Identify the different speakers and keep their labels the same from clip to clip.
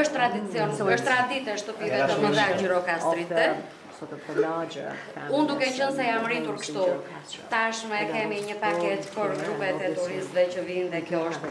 Speaker 1: Është tradicion, është traditë e shtëpive të mëdha gjirokastrite. Unë duke qenë se jam rritur kështu, tashmë e kemi një paketë për grupet e turistëve që vijnë dhe kjo është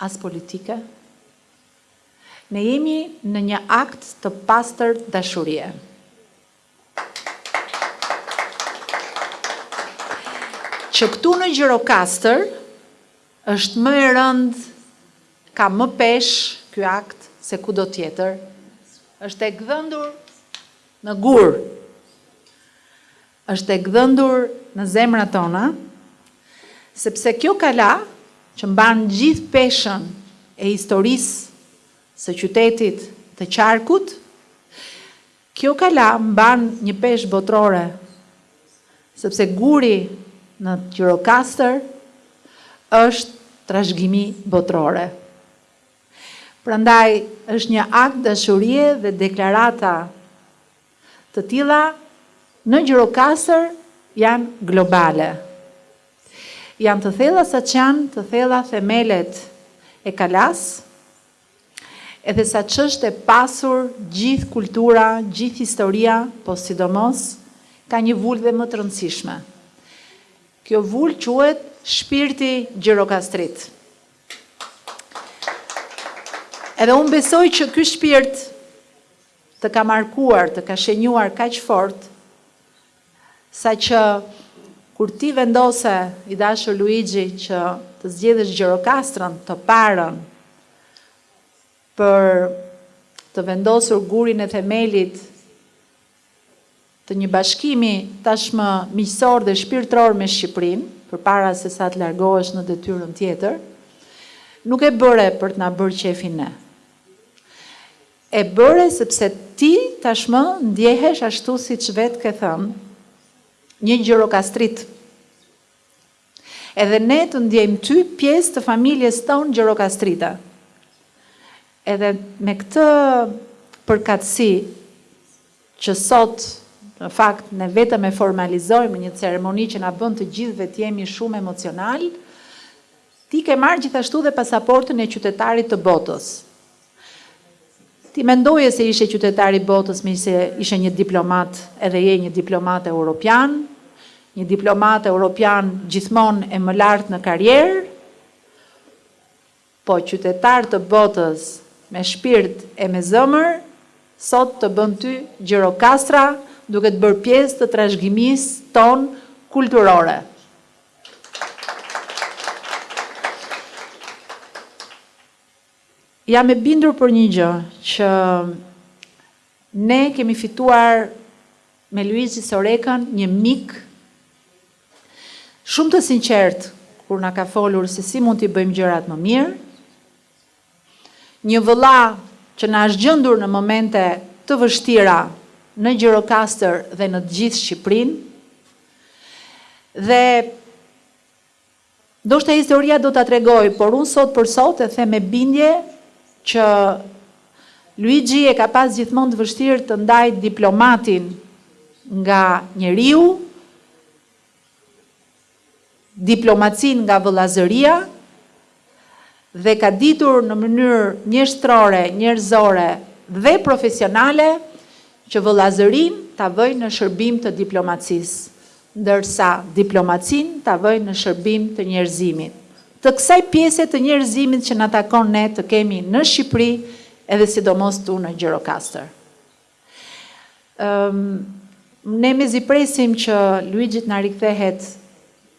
Speaker 2: As politike, ne jemi në një akt të pastër dashurie. Që këtu në Gjirokastër është më e rëndë, ka më peshë ky akt se kudo tjetër, është e gdhendur në gur. Është e gdhendur në zemrat tona, sepse kjo kala që mban gjithë peshën e historisë së qytetit, të qarkut, kjo kala mban një peshë botërore, sepse guri në Gjirokastër është trashëgimi botërore. Prandaj është një akt dashurie dhe deklarata Të tilla në Gjirokastër janë globale. Janë të thella sa ç'janë të thella themelet e Kalasë, edhe sa ç'është e pasur gjithë kultura, gjithë historia, po sidomos ka një vulë dhe më të rëndësishme. Kjo vulë quhet shpirti gjirokastrit. Edhe unë besoj që ky shpirt Të ka markuar, të ka shenjuar kaq fort, saqë kur ti vendose, i dashur Luigi, që të zgjedhesh Gjirokastrën, të parën, për të vendosur gurin e themelit të një bashkimi tashmë miqësor dhe shpirtëror me Shqipërinë, përpara se sa të largohesh në detyrën tjetër, nuk e bëre për të na bërë qejfin ne. E bëre sepse ti tashmë ndjehesh ashtu siç vetë ke thënë, një gjirokastrit. Edhe ne të ndjejmë ty pjesë të familjes tonë gjirokastrite. Edhe me këtë përkatësi që sot në fakt ne vetëm e formalizojmë në një ceremoni që na bën të gjithëve të jemi shumë emocionalë, ti ke marrë gjithashtu dhe pasaportën e qytetarit të botës. Ti mendoje se ishe qytetar i botës meqë ishe një diplomat edhe je një diplomat europian, një diplomat europian gjithmonë e më lart në karrierë, po qytetar të botës me shpirt e me zëmër sot të bën ty Gjirokastra duke të bërë pjesë të trashëgimisë tonë kulturore. Jam e bindur për një gjë, që ne kemi fituar me Luigi Sorekën një mik shumë të sinqertë kur na ka folur se si mund t'i bëjmë gjërat më mirë, një vëlla që na është gjendur në momente të vështira në Gjirokastër dhe në të gjithë Shqipërinë, dhe Ndoshta historia do ta tregojë, por unë sot për sot e them me bindje që Luigi e ka pas gjithmonë të vështirë të ndajë diplomatin nga njeriu, diplomacinë nga vëllazëria dhe ka ditur në mënyrë mjeshtërore, njerëzore dhe profesionale që vëllazërinë ta vëjë në shërbim të diplomacisë. ndërsa diplomacinë ta vëjë në shërbim të njerëzimit, të kësaj pjese të njerëzimit që na takon ne të kemi në Shqipëri edhe sidomos këtu në Gjirokastër. Ëm ne mezi presim që Luigi të na rikthehet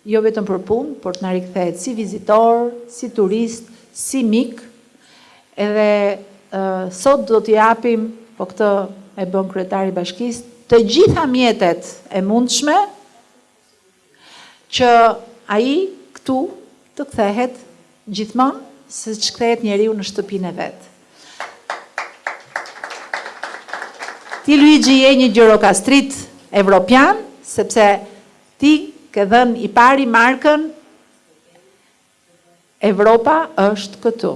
Speaker 2: jo vetëm për punë, por të na rikthehet si vizitor, si turist, si mik, Edhe sot do t'i japim, po këtë e bën kryetari i bashkisë, të gjitha mjetet e mundshme që ai këtu të kthehet gjithmonë siç kthehet njeriu në shtëpinë e vet. Ti Luigi je një gjirokastrit evropian sepse ti ke dhënë i pari markën Evropa është këtu,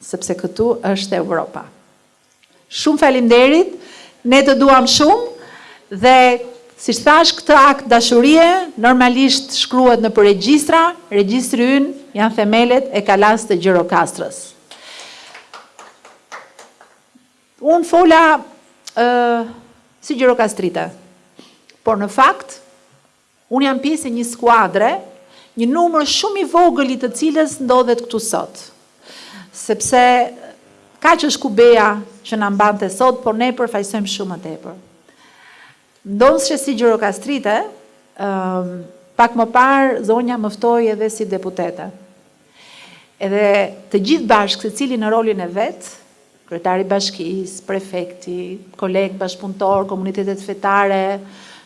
Speaker 2: sepse këtu është Evropa. Shumë faleminderit, ne të duam shumë dhe siç thashë këtë akt dashurie normalisht shkruhet nëpër regjistra, regjistri ynë janë themelet e Kalasë të Gjirokastrës. Unë fola si gjirokastrite, por në fakt Unë jam pjesë e një skuadre, një numër shumë i vogël i të cilës ndodhet këtu sot. Sepse kaq është kubeja që na mbante sot, por ne përfaqësojmë shumë më tepër. Ndonëse si gjirokastrite, pak më parë zonja më ftoi edhe si deputete. Edhe të gjithë bashkë, secili në rolin e vet, Kryetari i bashkisë, prefekti, kolegë bashkëpunëtorë, komunitetet fetare,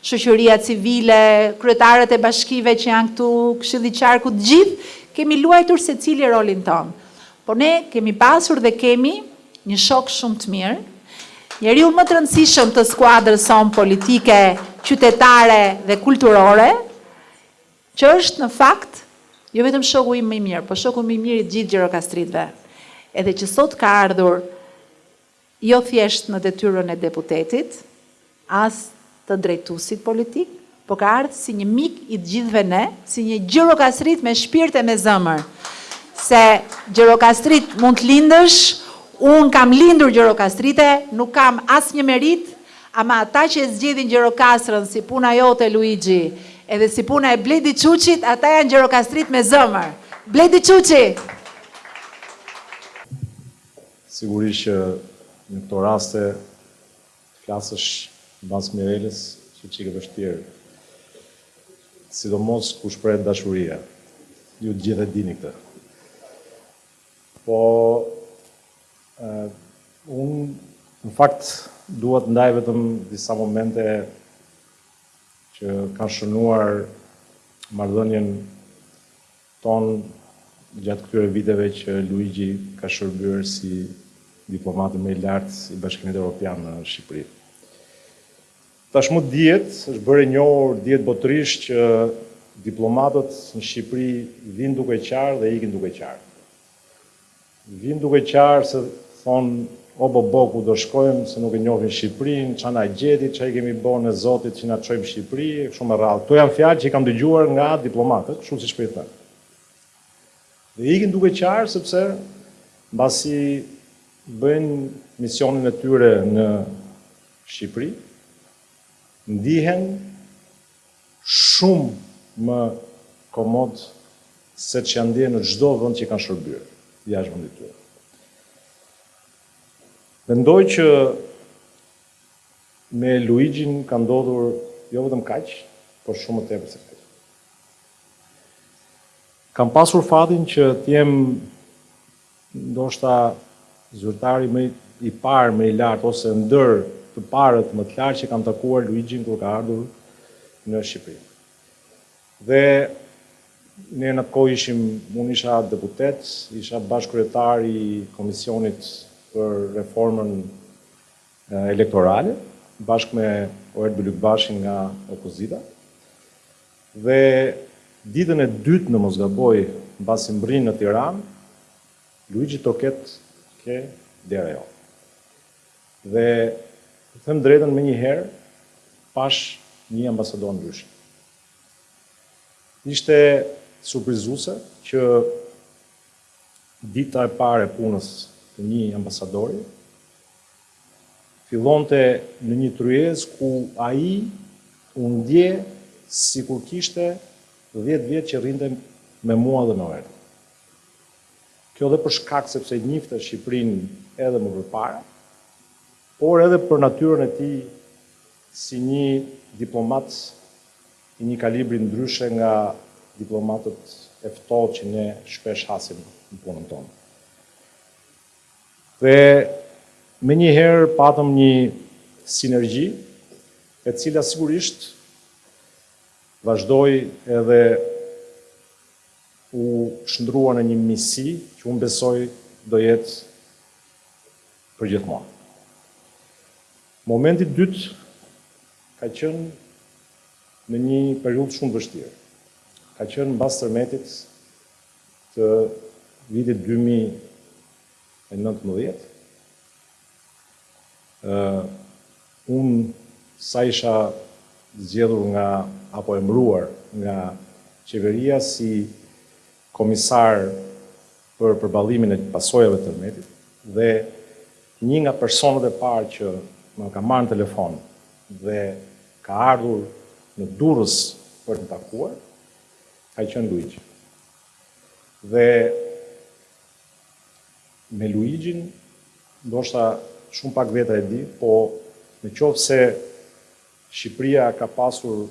Speaker 2: shoqëria civile, kryetarët e bashkive që janë këtu, Këshilli i Qarkut, të gjithë kemi luajtur secili rolin tonë. Por ne kemi pasur dhe kemi një shok shumë të mirë, njeriun më të rëndësishëm të skuadrës sonë politike, qytetare dhe kulturore, Që është, në fakt, jo vetëm shoku im më i mirë, por shoku më i mirë i të gjithë gjirokastritëve. Edhe që sot ka ardhur jo thjesht në detyrën e deputetit, as të drejtuesit politik, por ka ardhur si një mik i të gjithëve ne, si një gjirokastrit me shpirt e me zemër. Se gjirokastrit mund të lindësh, unë kam lindur gjirokastrite, nuk kam asnjë meritë, Ama ata që e zgjedhin Gjirokastrën si puna jote Luixhi, edhe si puna e Bledi Çuçit, ata janë gjirokastritë me zemër. Bledi Çuçi!
Speaker 3: Sigurisht që në këto raste të flasësh mbas Mirelës është çikë e vështirë, sidomos kur shprehet dashuria. Ju të gjithë e dini këtë. Po Unë në fakt dua të ndaj vetëm disa momente që kanë shënuar marrëdhënien tonë gjatë këtyre viteve që Luigi ka shërbyer si diplomati më i lartë i Bashkimit Europian në Shqipëri. Tashmë dihet, është bërë e njohur, dihet botërisht që diplomatët në Shqipëri vijnë duke qarë dhe ikin duke qarë. Vijnë duke qarë se thonë o bo bo ku do shkojmë se nuk e njohin Shqipërinë, ça na gjeti, ça i kemi bo ne Zotit që na çojnë në Shqipëri e kështu me radhë. Këto janë fjalë që i kam dëgjuar nga diplomatët kështu siç po i them. Dhe ikin duke qarë sepse mbasi bëjnë misionin e tyre në Shqipëri, ndihen shumë më komodë se ç'janë ndjerë në çdo vend që kanë shërbyer jashtë vendit të tyre. Mendoj që me Luixhin ka ndodhur jo vetëm kaq, por shumë më tepër se kaq. Kam pasur fatin që të jem ndoshta zyrtari më i parë më i lartë ose ndër të parët më të lartë që kam takuar Luigjin kur ka ardhur në Shqipëri. Dhe ne në atë kohë ishim, unë isha deputet, isha bashkëkryetar i Komisionit për Reformën elektorale bashkë me Oerd Bylykbashin nga opozita dhe ditën e dytë në mos gaboj mbasi mbrin në Tiranë Luigi troket ke dera ime. Dhe të them drejtën menjëherë pashë një ambasador ndryshe. Ishte surprizuse që Dita e parë e punës të një ambasadori fillonte në një tryezë ku ai u ndje sikur kishte dhjetë vjet që rrinte me mua dhe me Oerdin. Kjo dhe për shkak sepse e njihte Shqipërinë edhe më përpara, por edhe për natyrën e tij si një diplomat I një kalibri ndryshe nga diplomatët e ftohtë që ne shpesh hasim në punën tonë. Dhe menjëherë patëm një sinergji, e cila sigurisht vazhdoi edhe u shndërrua në një miqësi që unë besoj do jetë përgjithmonë. Momenti i dytë ka qenë në një periudhë shumë të vështirë, ka qenë mbas tërmetit të vitit dy mijë e nëntëmbëdhjetë, unë sa isha zgjedhur nga apo emëruar nga qeveria si komisar, për përballimin e pasojave të tërmetit dhe një nga personat e parë që më ka marrë në telefon dhe ka ardhur në Durrës për të takuar ka qenë Luigji. Dhe me Luigjin ndoshta shumë pak veta e di, po në qoftë se Shqipëria ka pasur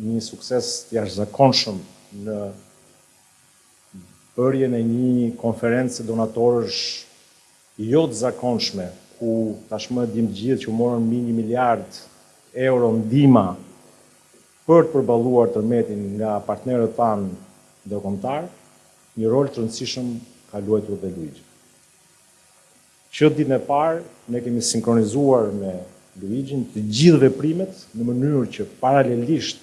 Speaker 3: një sukses të jashtëzakonshëm në bërjen e një konference donatorësh jo të zakonshme, ku tashmë e dimë të gjithë që u morën mbi një miliard euro ndihma për të përballuar tërmetin nga partnerët tanë ndërkombëtarë, një rol të rëndësishëm ka luajtur dhe Luigi. Që ditën e parë ne kemi sinkronizuar me Luixhin të gjithë veprimet në mënyrë që paralelisht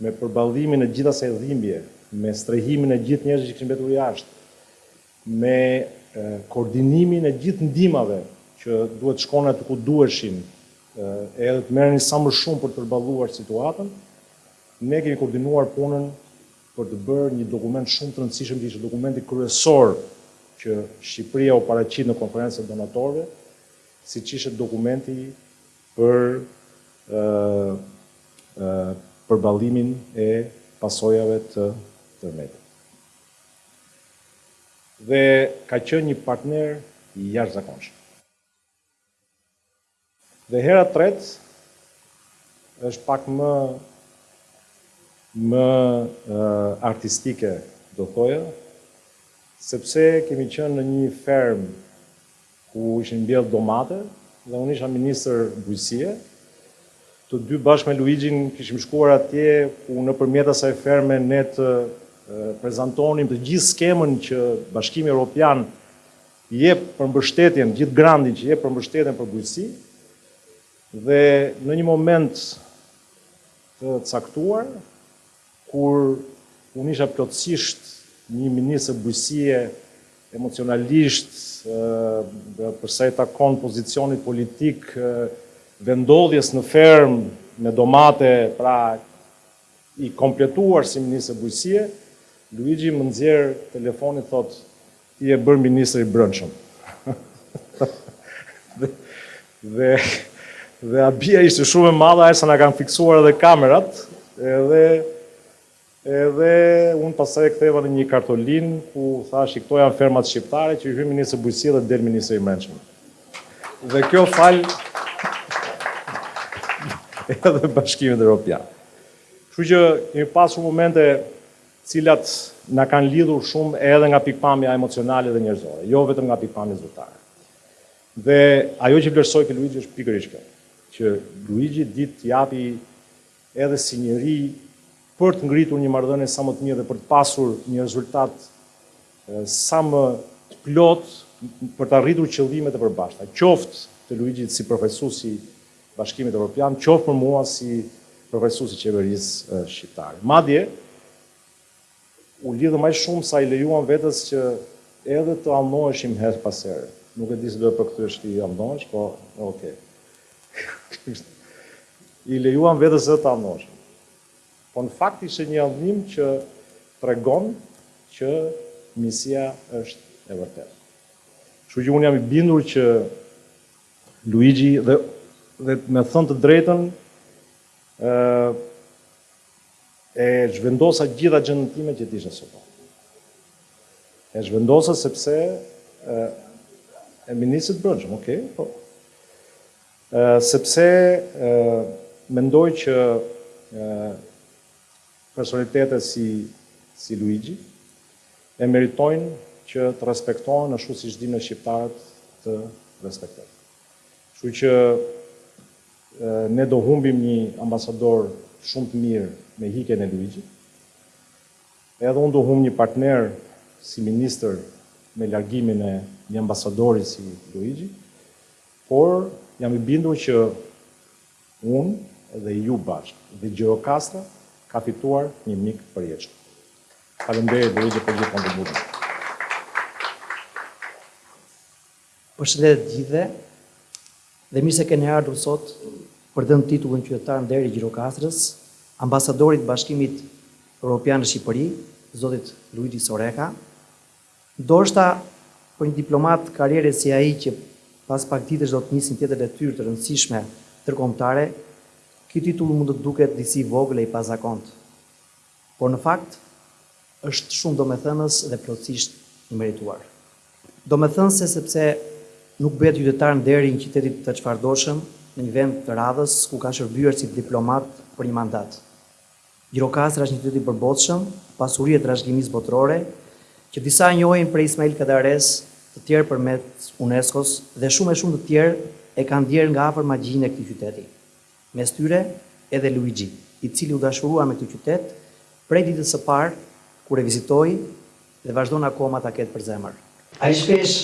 Speaker 3: me përballimin e gjithë asaj dhimbje, me strehimin e gjithë njerëzve që kishin mbetur jashtë, me koordinimin e gjithë ndihmave që duhet të shkonin aty ku duheshin e edhe të merrnin sa më shumë për të përballuar situatën, ne kemi koordinuar punën për të bërë një dokument shumë të rëndësishëm që ishte dokumenti kryesor që Shqipëria u paraqit në Konferencën e Donatorëve, siç ishte dokumenti për përballimin e pasojave të tërmetit. Dhe ka qenë një partner i jashtëzakonshëm. Dhe hera e tretë është pak më më artistike do thoja, sepse kemi qenë në një fermë ku ishin mbjellë domate dhe unë isha ministër Bujqësie, të dy bashkë me Luixhin kishim shkuar atje ku nëpërmjet asaj ferme ne do prezantonim të gjithë skemën që Bashkimi Europian jep për mbështetjen, gjithë grantin që jep për mbështetjen për bujqësi dhe në një moment të caktuar, kur unë isha plotësisht një ministër bujqësie emocionalisht dhe përsa i takon pozicionit politik, vendndodhjes në fermë me domate, pra i kompletuar si ministër bujqësie, Luixhi më nxjerr telefonin, thotë Ti je bërë ministër i Brendshëm. Dhe dhe habia ishte shumë e madhe aq sa na kanë fiksuar edhe kamerat, edhe edhe unë pastaj e ktheva në një kartolinë ku thashë që këto janë fermat shqiptare që hyn ministër Bujqësie dhe del ministër i Brendshëm. Dhe kjo falë edhe Bashkimit Europian. Kështu që kemi pasur shumë momente të cilat na kanë lidhur shumë edhe nga pikëpamja emocionale dhe njerëzore, jo vetëm nga pikëpamja zyrtare. Dhe ajo që vlerësoj te Luixhi është pikërisht kjo, që Luixhi di të japë edhe si njeri për të ngritur një marrëdhënie sa më të mirë dhe për të pasur një rezultat sa më të plotë për të arritur qëllimet e përbashkëta, qoftë të Luixhit si përfaqësues i Bashkimit Evropian, qoftë për mua si përfaqësues i qeverisë shqiptare. Madje, u lidhëm aq shumë sa i lejuam vetes që edhe të anoheshim herë pas here. Nuk e di se do e përkthesh ti anohesh, po ok. I lejuam vetes edhe të anoheshim. Po në fakt ishte një anim që tregon që Misia është e vërtetë. Kështu që unë jam i bindur që Luigi dhe dhe me të thënë të drejtën ë e zhvendosa gjithë agjendën time që kisha sot pra. E zhvendosa sepse ë e ministrit të brendshëm, ok, po. Ë sepse ë mendoj që ë Personalitetet si Luigi e meritojnë që të respektohen ashtu siç dimë ne shqiptarët të respektojmë. Kështu që ne do humbim një ambasador shumë të mirë me ikjen e Luigit. Edhe unë do humb një partner si ministër me largimin e një ambasadori si Luigi, por jam i bindur që Unë dhe ju bashkë dhe Gjirokastra ka fituar një mik të përjetshëm. Faleminderit dhe urime për gjithë kontributin.
Speaker 4: Përshëndetje të gjithëve dhe mirë se keni ardhur sot për t'i dhënë titullin qytetar nderi i Gjirokastrës ambasadorit të Bashkimit Europian në Shqipëri, zotit Luigi Soreka. Ndoshta për një diplomat karriere si ai që pas pak ditësh do të nisë një tjetër detyrë të rëndësishme ndërkombëtare, ky titull mund të duket disi i vogël e i pazakontë. Por në fakt është shumë domethënës dhe plotësisht i merituar. Domethënës sepse nuk bëhet qytetar nderi i një qyteti të çfarëdoshëm në një vend të radhës ku ka shërbyer si diplomat për një mandat. Gjirokastra është një qytet i përbotshëm, pasuri e trashëgimisë botërore, që disa e njohin prej Ismail Kadares, të tjerë përmes UNESCO-s dhe shumë e shumë të tjerë e kanë ndjerë nga afër magjinë e këtij qyteti. Mes tyre, edhe Luigi, i cili u dashurua me këtë qytet prej ditës së parë kur e vizitoi Dhe vazhdon akoma ta ketë për zemër. Aq shpesh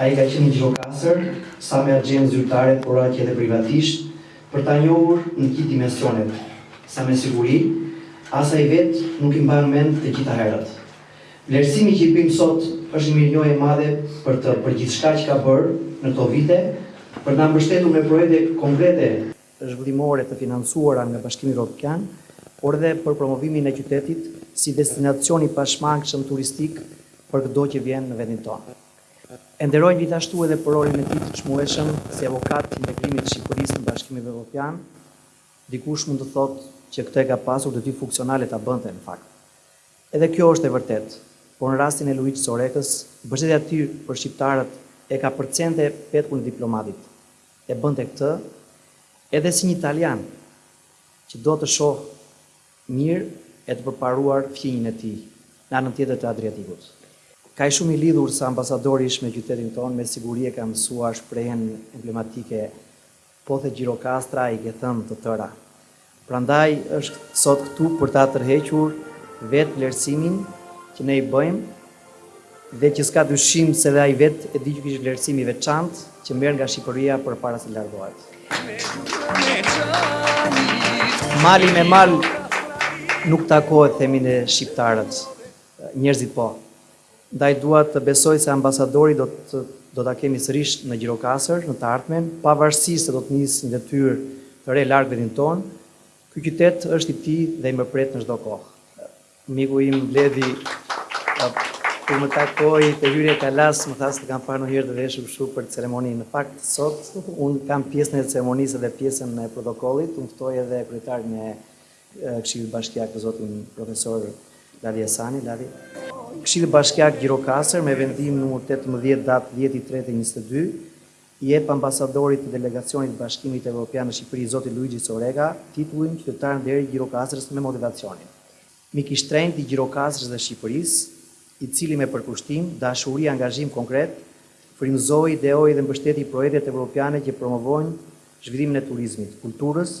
Speaker 4: ai ka qenë në Gjirokastër, sa me axhendë zyrtare por aq edhe privatisht, për ta njohur në të gjithë dimensionet, sa me siguri, as ai vetë nuk i mban mend të gjitha herët. Vlerësimi që i bëjmë sot është një mirënjohje e madhe për të për gjithçka që ka bërë në këto vite, për të na mbështetur me projekte konkrete, zhvillimore të financuara nga Bashkimi Evropian, por edhe për promovimin e qytetit si destinacion i pashmangshëm turistik për këdo që vjen në vendin tonë. E nderojnë gjithashtu edhe për rolin e tij të çmueshëm si avokat i integrimit të Shqipërisë në Bashkimin Evropian, dikush mund të thotë që këtë e ka pasur detyrë funksionale ta bënte në fakt. Edhe kjo është e vërtetë, por në rastin e Luigi Sorekës, mbështetja e tij për shqiptarët e ka kapërcente petkun e diplomatit. E bënte këtë edhe si një italian që do të shohë mirë e të përparuar fqinjin e tij në anën tjetër të Adriatikut. Kaq shumë i lidhur sa ambasadori ish me qytetin tonë, me siguri e ka mësuar shprehjen emblematike Po the Gjirokastra i ke thënë të tëra. Prandaj është sot këtu për ta tërhequr vetë vlerësimin që ne i bëjmë dhe që s'ka dyshim se dhe ai vetë e di që ky është vlerësim i veçantë që merr nga Shqipëria përpara se largohet. Mali me mal nuk takohet themi ne shqiptarët, njerëzit po. Ndaj dua të besoj se ambasadori do të do ta kemi sërish në Gjirokastër në të ardhmen, pavarësisht se do të nisë një detyrë të re larg vendit tonë. Ky qytet është i tij dhe e mirëpret në çdo kohë. Miku im Bledi kur më takoi te hyrja e Kalasë më tha s'të kam parë ndonjëherë të veshur kështu për ceremoni. Në fakt sot unë kam pjesën e ceremonisë dhe pjesën e protokollit, unë ftoj edhe kryetarin e Këshillit Bashkiak zotin Profesor Lali Asani, Lali. Këshilli Bashkiak Gjirokastër me vendim numër tetëmbëdhjetë datë dhjetë i tretë e njëzet e dy, i jep Ambasadorit të Delegacionit të Bashkimit Evropian në Shqipëri zoti Luigi Soreka titullin Qytetar Nderi i Gjirokastrës me motivacionin Mik i shtrenjtë i Gjirokastrës dhe Shqipërisë, i cili me përkushtim, dashuri e angazhim konkret frymëzoi, ideoi dhe mbështeti projektet evropiane që promovojnë zhvillimin e turizmit, kulturës,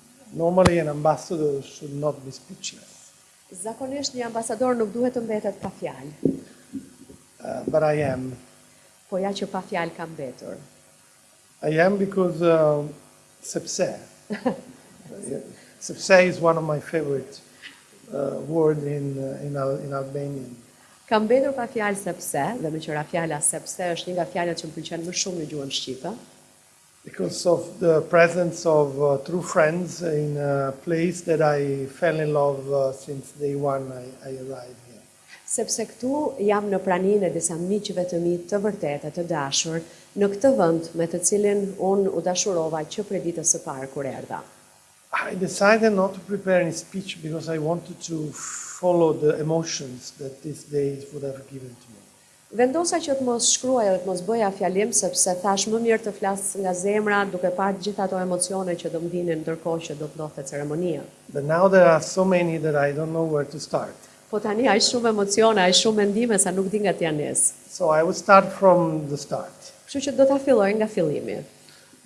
Speaker 5: Normally ambassadors should not be speechless.
Speaker 6: Zakonisht një ambasador nuk duhet të mbetet pa fjalë.
Speaker 5: But I am.
Speaker 6: Po ja që pa fjalë kam mbetur.
Speaker 5: I am because sepse. Sepse is one of my favorite word in in Albanian.
Speaker 6: Kam mbetur pa fjalë sepse, dhe meqë ra fjala sepse është një nga fjalët që më pëlqen më shumë në gjuhën shqipe.
Speaker 5: Because of the presence of true friends in a place that I fell in love since day one I arrived here.
Speaker 6: Sepse këtu jam në praninë e disa miqve të mi të vërtetë e të dashur, në këtë vend me të cilin unë u dashurova që prej ditës së parë kur erdha.
Speaker 5: I decided not to prepare any speech because I wanted to follow the emotions that these days would have given to me.
Speaker 6: Vendosa që të mos shkruaja dhe të mos bëja fjalim sepse thashë më mirë të flas nga zemra duke parë të gjitha ato emocione që do më vinin ndërkohë që do të ndodhte ceremonia.
Speaker 5: But now there are so many that I don't know where to start.
Speaker 6: Po tani aq shumë emocione, aq shumë mendime sa nuk di nga t'ia nis.
Speaker 5: So I will start from the start.
Speaker 6: Kështu që do ta filloj nga fillimi.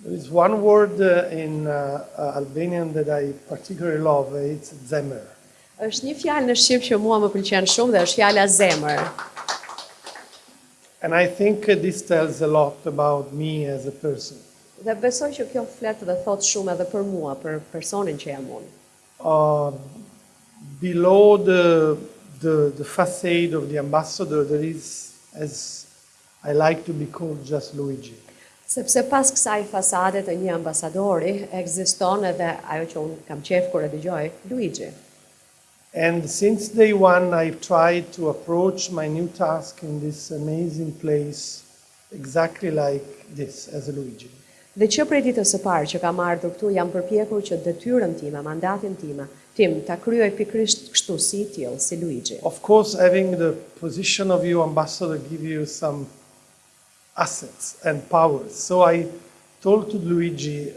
Speaker 5: There is one word in Albanian that I particularly love, it's zemër.
Speaker 6: Është një fjalë në shqip që mua më pëlqen shumë dhe është fjala zemër.
Speaker 5: And I think this tells a lot about me as a person.
Speaker 6: Dhe besoj që kjo flet dhe thot shumë edhe për mua, për personin që jam unë.
Speaker 5: Uh, below the the the facade of the ambassador there is as I like to be called just Luigi.
Speaker 6: Sepse pas kësaj fasade të një ambasadori, ekziston edhe ajo që unë kam qejf kur e dëgjoj, Luigi.
Speaker 5: And since day one I've tried to approach my new task in this amazing place exactly like this, as Luigi.
Speaker 6: Dhe që prej ditës së parë që kam ardhur këtu jam përpjekur që detyrën time, mandatin time, tim ta kryej pikërisht kështu si i tillë, si Luigi.
Speaker 5: Of course having the position of EU ambassador give you some assets and powers so I told to Luigi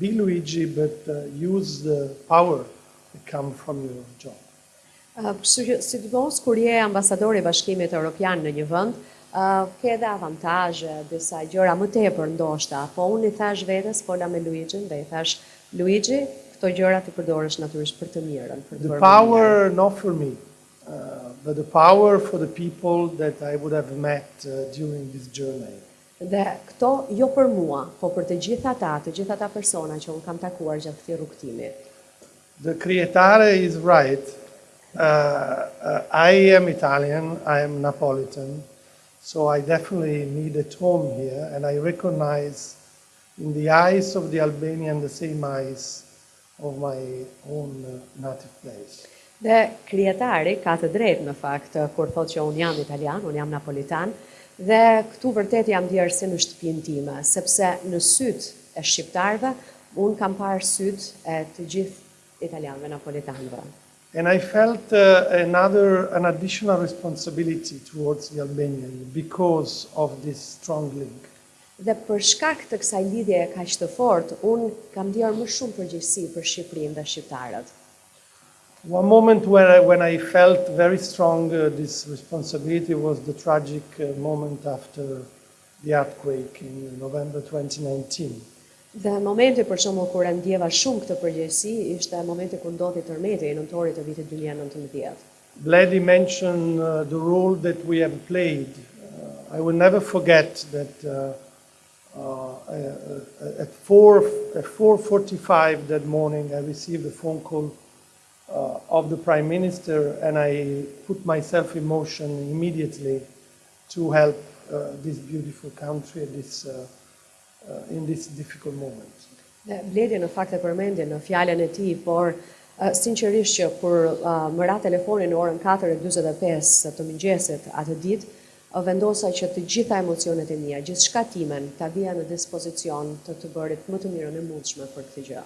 Speaker 5: be Luigi but use the power that come from your job.
Speaker 6: Sidomos kur je ambasador i Bashkimit Europian në një vend, ke edhe avantazhe, disa gjëra më tepër ndoshta. Po unë i thashë vetes, fola me Luigjin dhe i thashë, Luigji, këto gjëra t'i përdorësh natyrisht për të mirën.
Speaker 5: The power not for me, but the power for the people that I would have met during this journey.
Speaker 6: Dhe këto jo për mua, po për të gjithë ata, të gjithë ata persona që unë kam takuar gjatë këtij rrugëtimi.
Speaker 5: The Kryetare is right, I am Italian, I am Napolitan, so I definitely need at home here and I recognize in the eyes of the Albanian the same eyes of my own native place.
Speaker 6: Dhe Kryetari ka të drejtë në fakt kur thotë që unë jam Italian, unë jam Napolitan dhe këtu vërtet jam ndjerë si në shtëpinë time, sepse në sytë e shqiptarëve, unë kam parë sytë e të gjithë italianëve, napolitanëve.
Speaker 5: And I felt another, an additional responsibility towards the Albanian because of this strong link.
Speaker 6: Dhe për shkak të kësaj lidhjeje kaq të fortë, unë kam ndier më shumë përgjegjësi për Shqipërinë dhe shqiptarët.
Speaker 5: One moment where I, when I felt very strong this responsibility was the tragic moment after The Earthquake in November twenty nineteen.
Speaker 6: Dhe momenti për shembull kur e ndjeva shumë këtë përgjegjësi ishte momenti kur ndodhi tërmeti i nëntorit të vitit dy mijë e nëntëmbëdhjetë.
Speaker 5: Bledi mentioned the role that we have played, I will never forget that at four at four forty five that morning I received a phone call of the prime minister and I put myself in motion immediately to help this beautiful country at this in this difficult moment.
Speaker 6: Bledi në fakt e përmendi në fjalën e tij, por sinqerisht që kur më ra telefoni në orën katër e njëzet e pesë të mëngjesit atë ditë, vendosa që të gjitha emocionet e mia, gjithçka timen, ta vija në dispozicion të të bërit më të mirën e mundshme për këtë gjë.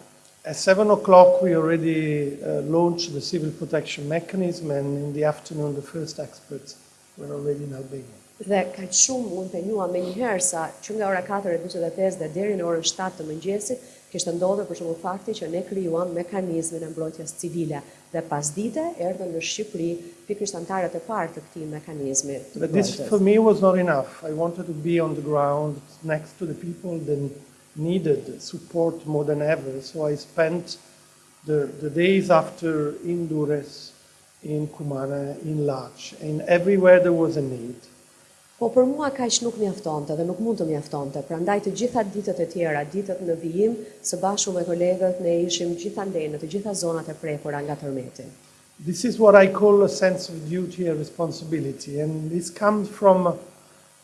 Speaker 5: At seven o'clock we already launched the civil protection mechanism and in the afternoon the first experts were already in Albania.
Speaker 6: Dhe kaq shumë u impenjua menjëherë sa që nga ora katër e njëzet e pesë dhe deri në orën shtatë të mëngjesit kishte ndodhur për shembull fakti që ne krijuam mekanizmin e mbrojtjes civile dhe pasdite erdhën në Shqipëri pikërisht anëtarët e parë të këtij mekanizmi të mbrojtjes.
Speaker 5: But this for me was not enough, I wanted to be on the ground next to the people that needed support more than ever, so I spent the the days after in Durrës in Thumanë, in Laç, and everywhere there was a need.
Speaker 6: Po për mua kaq nuk mjaftonte dhe nuk mund të mjaftonte, prandaj të gjitha ditët e tjera, ditët në vijim, së bashku me kolegët, ne ishim gjithandej në të gjitha zonat e prekura nga tërmeti.
Speaker 5: This is what I call a sense of duty and responsibility and this comes from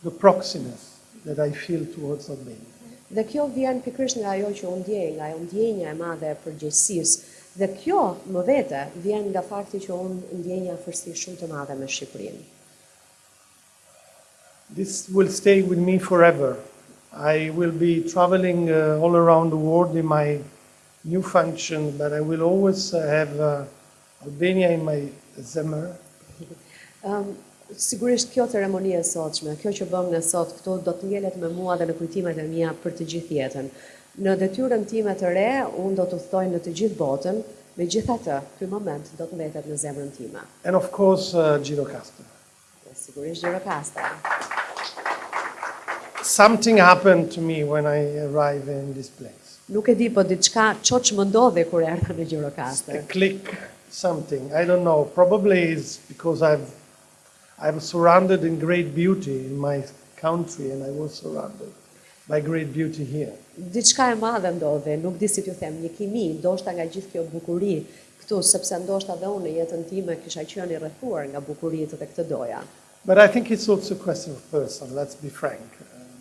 Speaker 5: The proximity that I feel towards Albania.
Speaker 6: Dhe kjo vjen pikërisht nga ajo që unë ndjej, nga ajo ndjenja e madhe e përgjegjësisë. Dhe kjo, më vete, vjen nga fakti që unë ndjej një afërsi shumë të madhe me Shqipërinë.
Speaker 5: This will stay with me forever. I will be traveling uh, all around the world in my new function, but I will always uh, have uh, Albania in my zemër.
Speaker 6: Ëm sigurisht kjo ceremoni e sotshme, kjo që bëmë ne sot këtu do të ngelet me mua dhe në kujtimet e mia për të gjithë jetën. Në detyrën time të re unë do të udhëtoj në të gjithë botën, megjithatë ky moment do të mbetet në zemrën time.
Speaker 5: And of course Gjirokastër.
Speaker 6: Dhe sigurisht Gjirokastra.
Speaker 5: Something happened to me when I arrived in this place.
Speaker 6: Nuk e di, po diçka çoç më ndodhi kur erdha në Gjirokastër.
Speaker 5: A click something, I don't know, probably is because I've I'm surrounded in great beauty in my country and I was surrounded. My great beauty here.
Speaker 6: Diçka e madhe ndodhi, nuk di si t'ju them, një kimi, ndoshta nga gjithë kjo bukuri këtu, sepse ndoshta dhe unë në jetën time kisha qenë i rrethuar nga bukuritë dhe këtë doja.
Speaker 5: But I think it's also a question of person, let's be frank.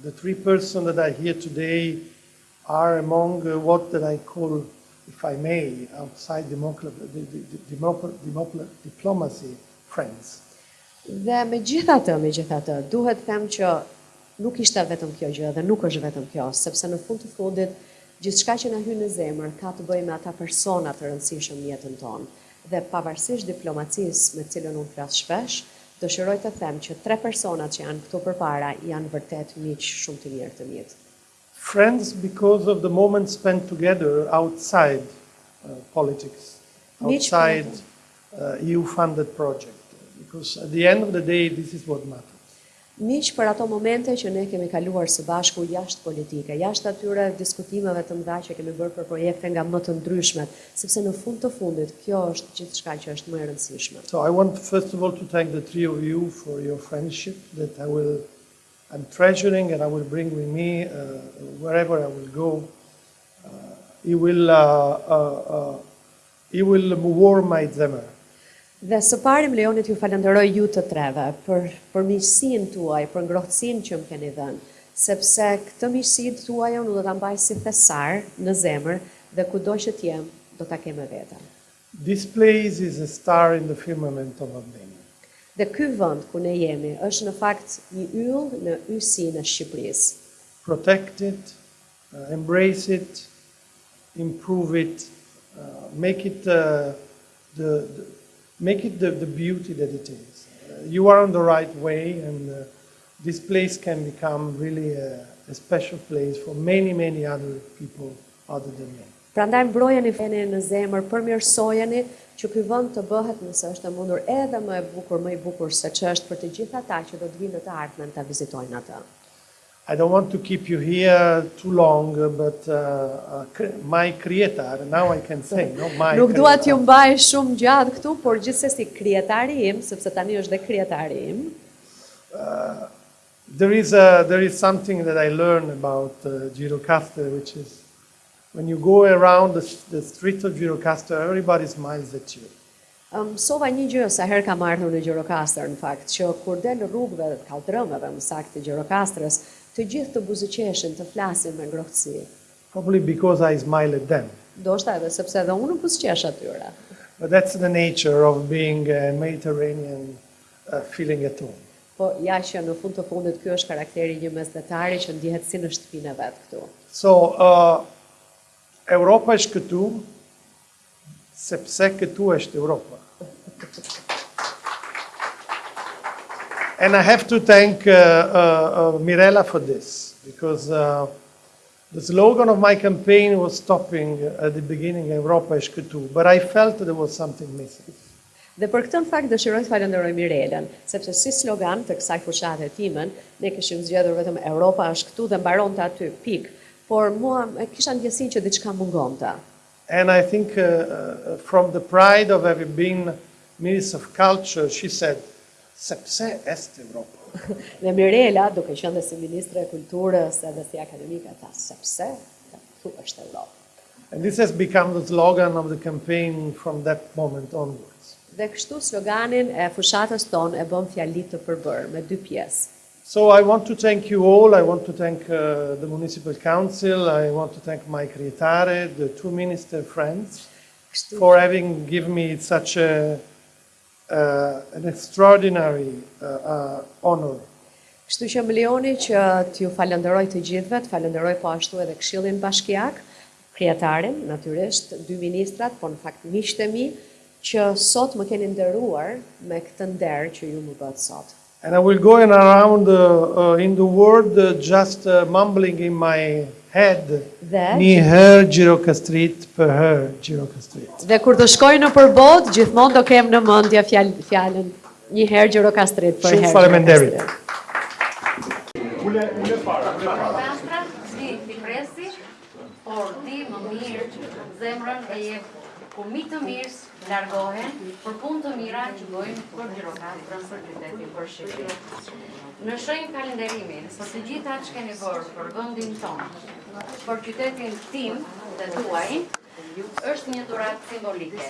Speaker 5: The three persons that are here today are among what that I call, if I may, outside diplomacy friends.
Speaker 6: Dhe megjithatë, megjithatë, duhet të them që nuk ishte vetëm kjo gjë dhe nuk është vetëm kjo, sepse në fund të fundit, gjithçka që na hyn në zemër ka të bëjë me ata persona të rëndësishëm në jetën tonë. Dhe pavarësisht diplomacisë me të cilën unë flas shpesh, dëshiroj të them që tre personat që janë këtu përpara janë vërtet miq shumë të mirë të mitë.
Speaker 5: Friends because of the moments spent together outside politics, outside EU funded project, because at the end of the day this is what matters.
Speaker 6: Miq për ato momente që ne kemi kaluar së bashku jashtë politike, jashtë atyre diskutimeve të mëdha që kemi bërë për projekte nga më të ndryshmet, sepse në fund të fundit kjo është gjithçka që është më e rëndësishme.
Speaker 5: So I want first of all to thank the three of you for your friendship that I will I'm treasuring and I will bring with me wherever I will go it will it will warm my zemër.
Speaker 6: Dhe së pari më lejoni t'ju falënderoj ju të treve për për miqësinë tuaj, për ngrohtësinë që më keni dhënë, sepse këtë miqësi të tuajën unë do ta mbaj si thesar në zemër dhe kudo që të jem do ta kem me vete.
Speaker 5: This place is a star in the firmament of Albania.
Speaker 6: Dhe ky vend ku ne jemi është në fakt një yll në yjësinë e Shqipërisë.
Speaker 5: Protect it, embrace it, improve it, make it the the make it the the beauty that it is. You are on the right way and this place can become really a a special place for many many other people other than me.
Speaker 6: Prandaj mbrojeni, vëreni në zemër, përmirësojeni që ky vend të bëhet nëse është e mundur edhe më e bukur, më i bukur se ç'është për të gjithë ata që do të vijnë në të ardhmen ta vizitojnë atë.
Speaker 5: I don't want to keep you here too long but my kryetar, now I can say no, my.
Speaker 6: Nuk dua t'ju mbaj shumë gjatë këtu, por gjithsesi kryetari im, sepse tani është dhe kryetari im.
Speaker 5: There is a there is something that I learned about Gjirokastër which is When you go around the streets of Gjirokastër everybody smiles at you.
Speaker 6: Mësova një gjë sa herë kam ardhur në Gjirokastër në fakt, që kur del rrugëve dhe kalldrëmeve më saktë të Gjirokastrës, të gjithë të buzëqeshin, të flasin me ngrohtësi.
Speaker 5: Probably because I smile at them.
Speaker 6: Ndoshta edhe sepse edhe unë u buzëqesh atyre.
Speaker 5: But that's the nature of being a Mediterranean feeling at home.
Speaker 6: Po ja që në fund të fundit ky është karakteri i një mesdhetari që ndjehet si në shtëpinë e vet këtu.
Speaker 5: So, Europa është këtu, sepse këtu është Europa. And I have to thank Mirela for this, because The slogan of my campaign was stopping at the beginning Evropa është këtu, but I felt there was something missing.
Speaker 6: Dhe për këtë në fakt dëshiroj të falënderoj Mirelën, sepse si slogan të kësaj fushate timën, ne kishim zgjedhur vetëm Evropa është këtu dhe mbaronte aty, pikë, por mua kisha ndjesinë që diçka mungonte.
Speaker 5: And I think from the pride of having been Minister of Culture, she said, Sepse këtu është Evropa.
Speaker 6: Dhe Mirela, duke qenë dhe si Ministre e Kulturës edhe si akademike, tha, Sepse këtu është Evropa.
Speaker 5: And this has become the slogan of the campaign from that moment onwards.
Speaker 6: Dhe kështu sloganin e fushatës tonë e bëmë fjali të përbërë me dy pjesë.
Speaker 5: So I want to thank you all, I want to thank the municipal council, I want to thank my kryetare, the two minister friends for having given me such a uh, an extraordinary uh, uh, honor.
Speaker 6: Kështu që më lejoni që t'ju falenderoj të gjithëve, të falenderoj po ashtu edhe këshillin bashkiak, kryetaren, natyrisht, dy ministret, po në fakt miqtë e mi, që sot më keni nderuar me këtë nder që mu bë sot.
Speaker 5: And I will go around in the world just mumbling in my head Një herë gjirokastrit, përherë gjirokastrit.
Speaker 6: Dhe kur të shkoj nëpër botë, gjithmonë do kem në mendje fjalën Një herë gjirokastrit, përherë.
Speaker 5: Shumë faleminderit.
Speaker 6: Ule,
Speaker 1: ule para, ule para. por di më mirë zemrën e jep kur miq të mirë largohen për punë të mira që bëjmë për Gjirokastrën, për qytetin, për Shqipërinë. Në shenjë falënderimi, për të gjitha që keni bërë për vendin tonë, për qytetin tim dhe tuaj, është një dhuratë simbolike.